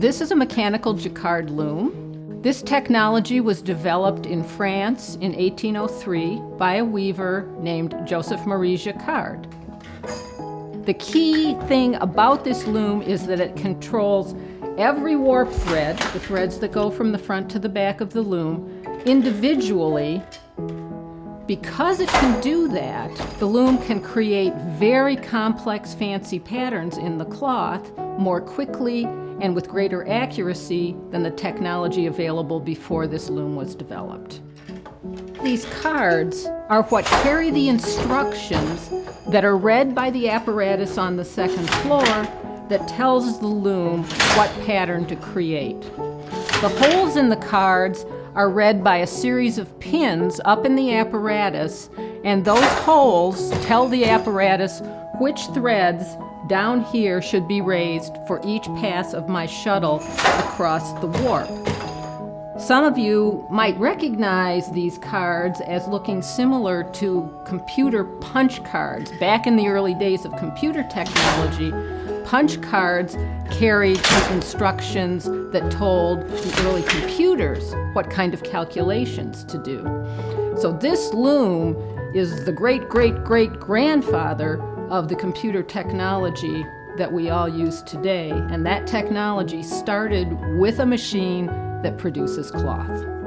This is a mechanical jacquard loom. This technology was developed in France in 1803 by a weaver named Joseph Marie Jacquard. The key thing about this loom is that it controls every warp thread, the threads that go from the front to the back of the loom, individually. Because it can do that, the loom can create very complex fancy patterns in the cloth more quickly and with greater accuracy than the technology available before this loom was developed. These cards are what carry the instructions that are read by the apparatus on the second floor that tells the loom what pattern to create. The holes in the cards are read by a series of pins up in the apparatus, and those holes tell the apparatus which threads down here should be raised for each pass of my shuttle across the warp. Some of you might recognize these cards as looking similar to computer punch cards. Back in the early days of computer technology, punch cards carried instructions that told the early computers what kind of calculations to do. So this loom is the great-great-great-grandfather of the computer technology that we all use today. And that technology started with a machine that produces cloth.